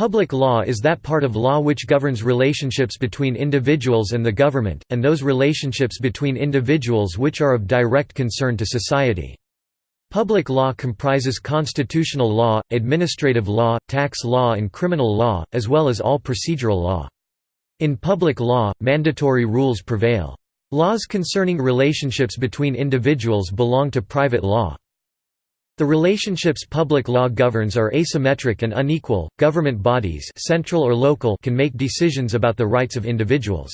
Public law is that part of law which governs relationships between individuals and the government, and those relationships between individuals which are of direct concern to society. Public law comprises constitutional law, administrative law, tax law and criminal law, as well as all procedural law. In public law, mandatory rules prevail. Laws concerning relationships between individuals belong to private law. The relationships public law governs are asymmetric and unequal. Government bodies, central or local, can make decisions about the rights of individuals.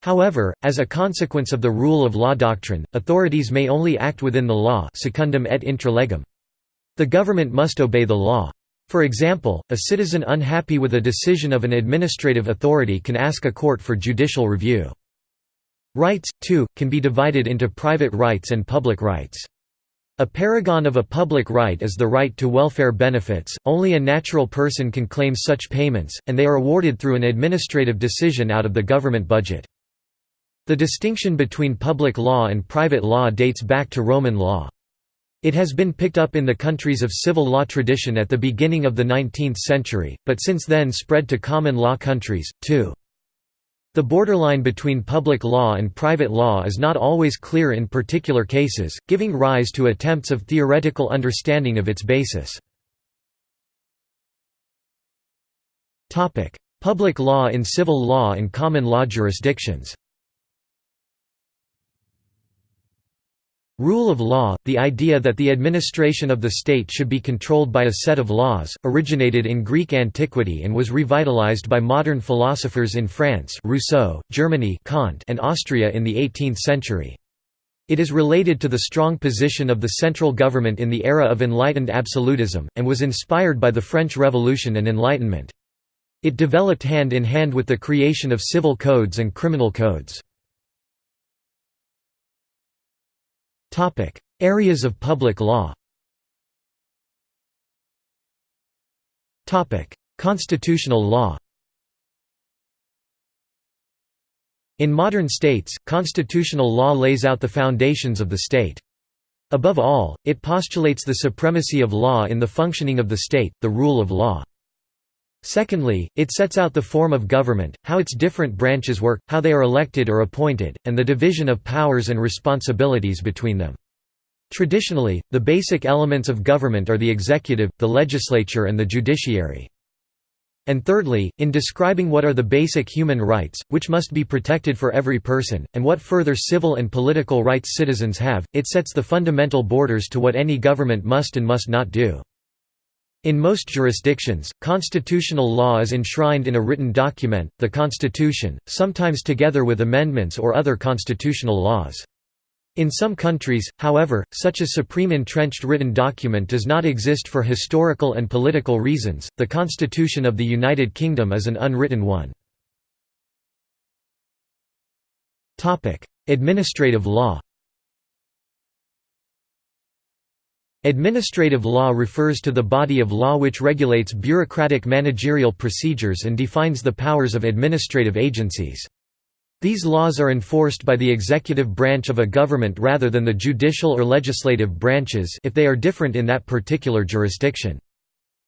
However, as a consequence of the rule of law doctrine, authorities may only act within the law secundum et intra legem. The government must obey the law. For example, a citizen unhappy with a decision of an administrative authority can ask a court for judicial review. Rights, too, can be divided into private rights and public rights. A paragon of a public right is the right to welfare benefits, only a natural person can claim such payments, and they are awarded through an administrative decision out of the government budget. The distinction between public law and private law dates back to Roman law. It has been picked up in the countries of civil law tradition at the beginning of the 19th century, but since then spread to common law countries, too. The borderline between public law and private law is not always clear in particular cases, giving rise to attempts of theoretical understanding of its basis. Public law in civil law and common law jurisdictions Rule of law, the idea that the administration of the state should be controlled by a set of laws, originated in Greek antiquity and was revitalized by modern philosophers in France Rousseau, Germany Kant, and Austria in the 18th century. It is related to the strong position of the central government in the era of enlightened absolutism, and was inspired by the French Revolution and Enlightenment. It developed hand in hand with the creation of civil codes and criminal codes. Topic: Areas of public law. Topic: Constitutional law. In modern states, constitutional law lays out the foundations of the state. Above all, it postulates the supremacy of law in the functioning of the state, the rule of law. Secondly, it sets out the form of government, how its different branches work, how they are elected or appointed, and the division of powers and responsibilities between them. Traditionally, the basic elements of government are the executive, the legislature and the judiciary. And thirdly, in describing what are the basic human rights, which must be protected for every person, and what further civil and political rights citizens have, it sets the fundamental borders to what any government must and must not do. In most jurisdictions, constitutional law is enshrined in a written document, the Constitution, sometimes together with amendments or other constitutional laws. In some countries, however, such a supreme entrenched written document does not exist for historical and political reasons. The Constitution of the United Kingdom is an unwritten one. Topic: Administrative law. Administrative law refers to the body of law which regulates bureaucratic managerial procedures and defines the powers of administrative agencies. These laws are enforced by the executive branch of a government rather than the judicial or legislative branches if they are different in that particular jurisdiction.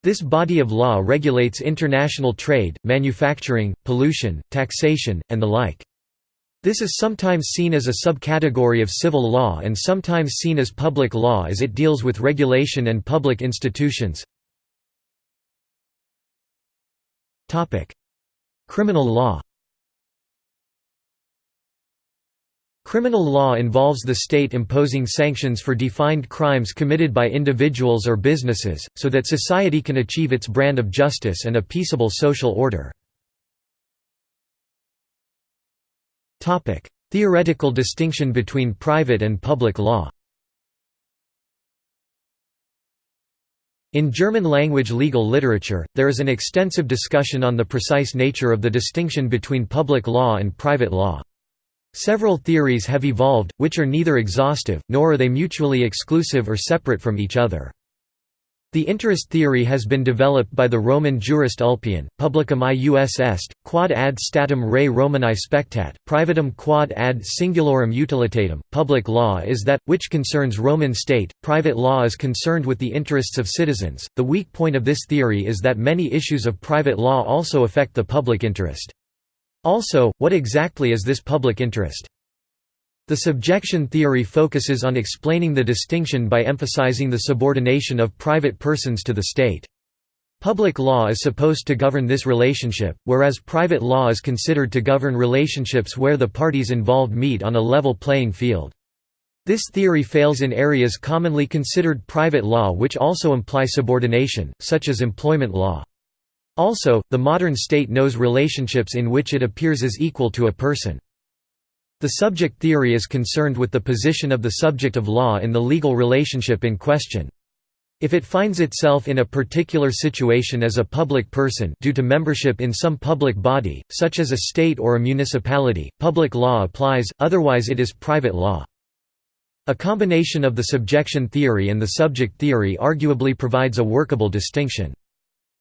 This body of law regulates international trade, manufacturing, pollution, taxation, and the like. This is sometimes seen as a subcategory of civil law and sometimes seen as public law as it deals with regulation and public institutions. Criminal law Criminal law involves the state imposing sanctions for defined crimes committed by individuals or businesses, so that society can achieve its brand of justice and a peaceable social order. Theoretical distinction between private and public law In German-language legal literature, there is an extensive discussion on the precise nature of the distinction between public law and private law. Several theories have evolved, which are neither exhaustive, nor are they mutually exclusive or separate from each other. The interest theory has been developed by the Roman jurist Ulpian, publicum ius est, quod ad statum rei Romanae spectat, privatum quod ad singulorum utilitatem. Public law is that, which concerns Roman state, private law is concerned with the interests of citizens. The weak point of this theory is that many issues of private law also affect the public interest. Also, what exactly is this public interest? The subjection theory focuses on explaining the distinction by emphasizing the subordination of private persons to the state. Public law is supposed to govern this relationship, whereas private law is considered to govern relationships where the parties involved meet on a level playing field. This theory fails in areas commonly considered private law which also imply subordination, such as employment law. Also, the modern state knows relationships in which it appears as equal to a person. The subject theory is concerned with the position of the subject of law in the legal relationship in question. If it finds itself in a particular situation as a public person due to membership in some public body, such as a state or a municipality, public law applies, otherwise it is private law. A combination of the subjection theory and the subject theory arguably provides a workable distinction.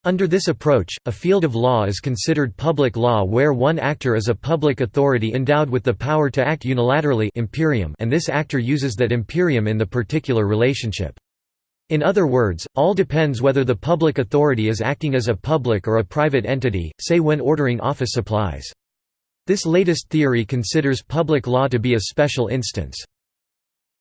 Under this approach, a field of law is considered public law where one actor is a public authority endowed with the power to act unilaterally imperium and this actor uses that imperium in the particular relationship. In other words, all depends whether the public authority is acting as a public or a private entity, say when ordering office supplies. This latest theory considers public law to be a special instance.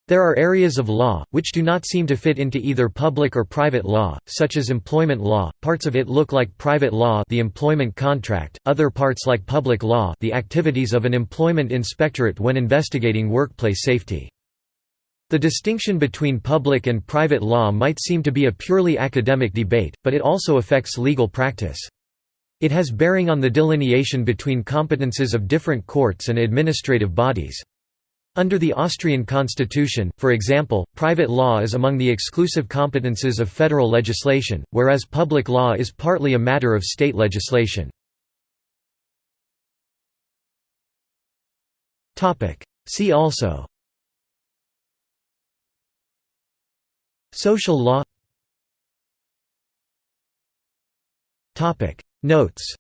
There are areas of law, which do not seem to fit into either public or private law, such as employment law, parts of it look like private law the employment contract, other parts like public law the activities of an employment inspectorate when investigating workplace safety. The distinction between public and private law might seem to be a purely academic debate, but it also affects legal practice. It has bearing on the delineation between competences of different courts and administrative bodies. Under the Austrian constitution, for example, private law is among the exclusive competences of federal legislation, whereas public law is partly a matter of state legislation. See also Social law Notes